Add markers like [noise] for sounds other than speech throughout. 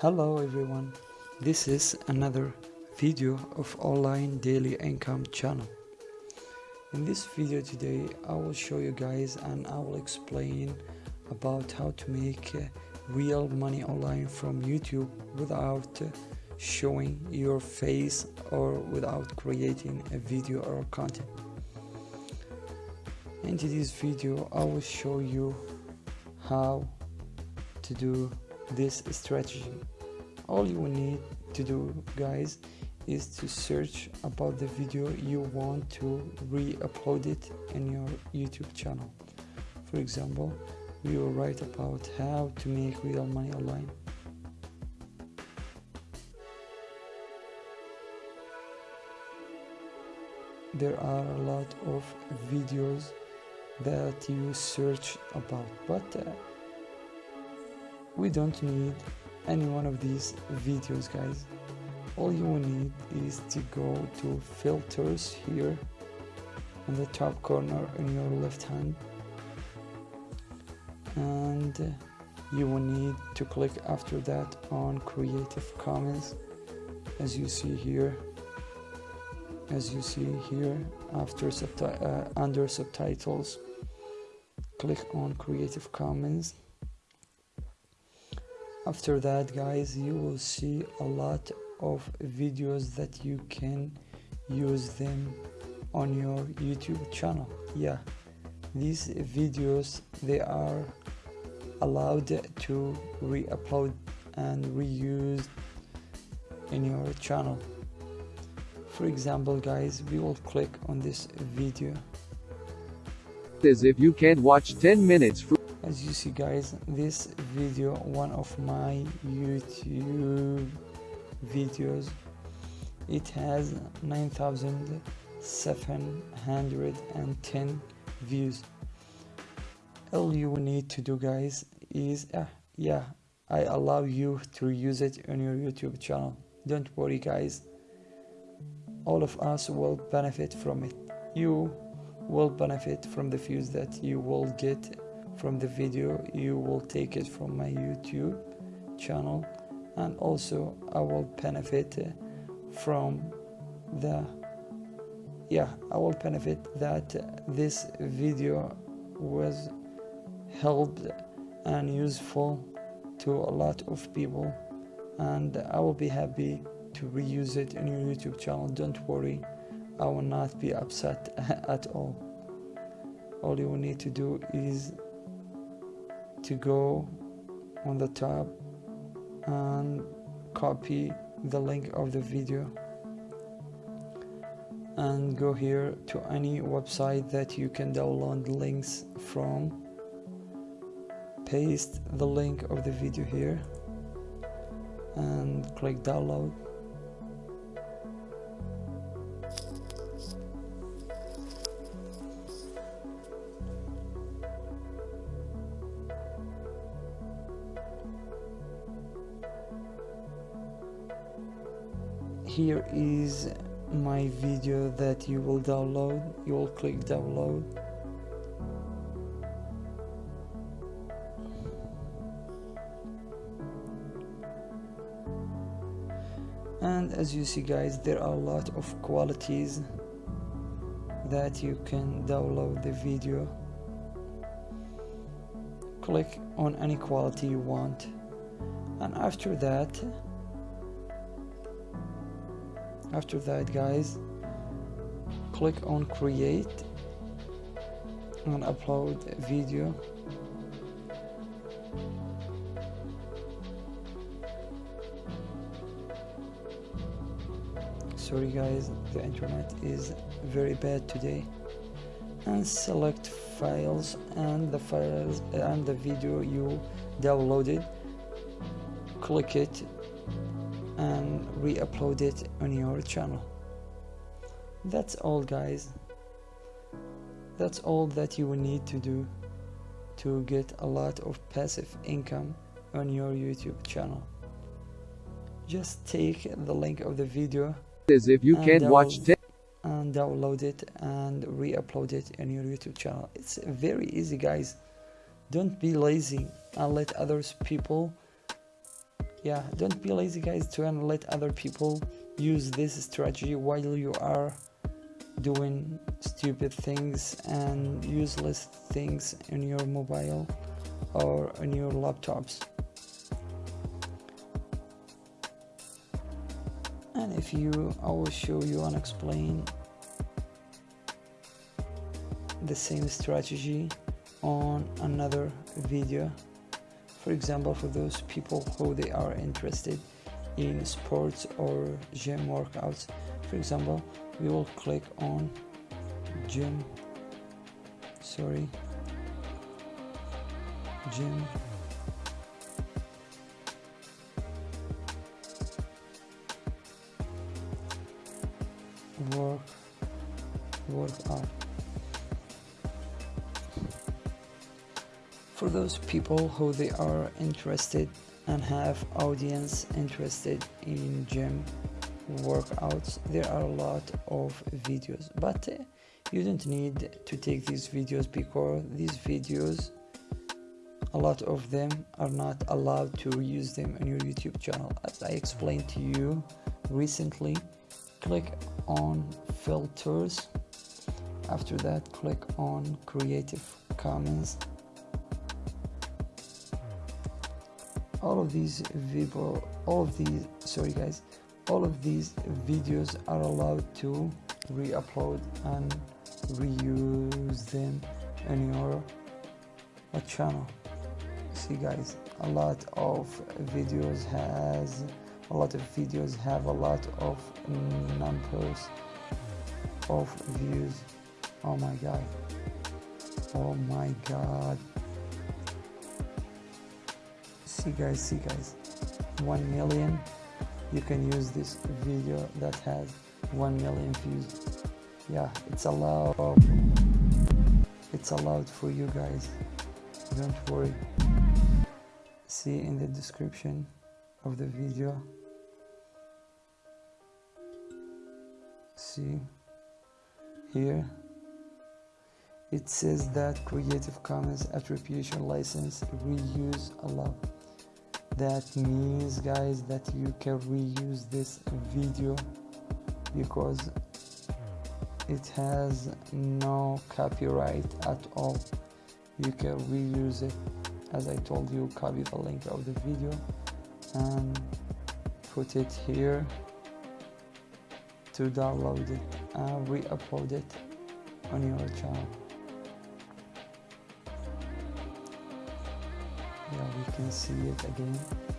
Hello everyone, this is another video of online daily income channel. In this video today I will show you guys and I will explain about how to make uh, real money online from YouTube without uh, showing your face or without creating a video or content. In today's video I will show you how to do this strategy. All you need to do guys is to search about the video you want to re-upload it in your youtube channel. For example we will write about how to make real money online. There are a lot of videos that you search about but uh, we don't need any one of these videos guys. All you will need is to go to filters here on the top corner in your left hand. And you will need to click after that on creative commons as you see here. As you see here after subti uh, under subtitles click on creative commons after that guys you will see a lot of videos that you can use them on your youtube channel. Yeah these videos they are allowed to re-upload and reuse in your channel. For example guys we will click on this video. As if you can't watch 10 minutes as you see guys this video one of my youtube videos it has 9710 views. All you need to do guys is uh, yeah i allow you to use it on your youtube channel. Don't worry guys. All of us will benefit from it. You will benefit from the views that you will get from the video you will take it from my youtube channel. And also i will benefit uh, from the yeah i will benefit that this video was helped and useful to a lot of people. And i will be happy to reuse it in your youtube channel. Don't worry i will not be upset [laughs] at all. All you will need to do is to go on the top and copy the link of the video and go here to any website that you can download links from. Paste the link of the video here and click download here is my video that you will download you will click download. And as you see guys there are a lot of qualities that you can download the video. Click on any quality you want. And after that after that guys click on create and upload video. Sorry guys the internet is very bad today. And select files and the files and the video you downloaded. Click it and re-upload it on your channel. That's all guys. That's all that you will need to do to get a lot of passive income on your YouTube channel. Just take the link of the video as if you can't watch 10 and download it and re-upload it on your YouTube channel. It's very easy guys. Don't be lazy and let others people yeah don't be lazy guys to and let other people use this strategy while you are doing stupid things and useless things in your mobile or on your laptops. And if you I will show you and explain the same strategy on another video for example for those people who they are interested in sports or gym workouts for example we will click on gym sorry gym. Work workout those people who they are interested and have audience interested in gym workouts. There are a lot of videos but uh, you don't need to take these videos because these videos a lot of them are not allowed to reuse them on your youtube channel. As i explained to you recently click on filters. After that click on creative commons all of these video all of these sorry guys all of these videos are allowed to re-upload and reuse them in your uh, channel. See guys a lot of videos has a lot of videos have a lot of numbers of views. Oh my god. Oh my god see guys see guys. 1 million. You can use this video that has 1 million views. Yeah it's allowed. It's allowed for you guys. Don't worry. See in the description of the video. See? Here it says that creative commons attribution license reuse allowed that means guys that you can reuse this video because it has no copyright at all. You can reuse it. As I told you copy the link of the video and put it here to download it and re-upload it on your channel can see it again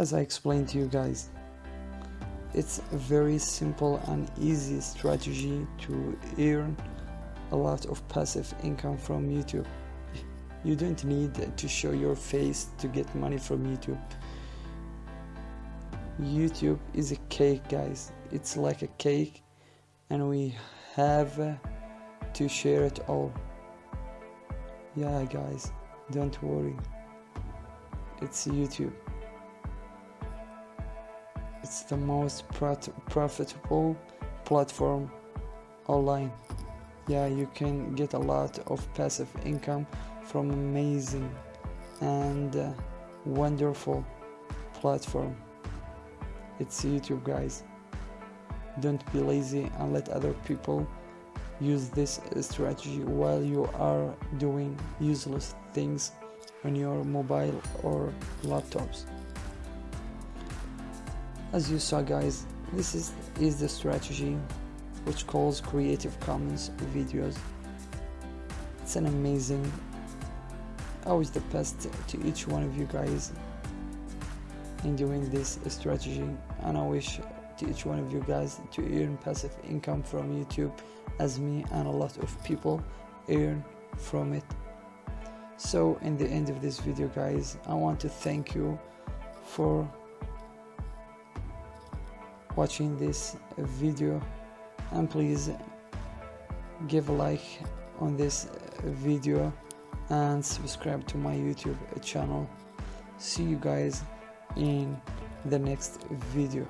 as I explained to you guys it's a very simple and easy strategy to earn a lot of passive income from YouTube. You don't need to show your face to get money from YouTube. YouTube is a cake guys. It's like a cake and we have to share it all. Yeah guys don't worry. It's YouTube it's the most profitable platform online. Yeah you can get a lot of passive income from amazing and uh, wonderful platform. It's youtube guys. Don't be lazy and let other people use this strategy while you are doing useless things on your mobile or laptops as you saw guys this is is the strategy which calls creative commons videos. It's an amazing always the best to each one of you guys in doing this strategy. And i wish to each one of you guys to earn passive income from youtube as me and a lot of people earn from it. So in the end of this video guys i want to thank you for watching this video and please give a like on this video and subscribe to my youtube channel. See you guys in the next video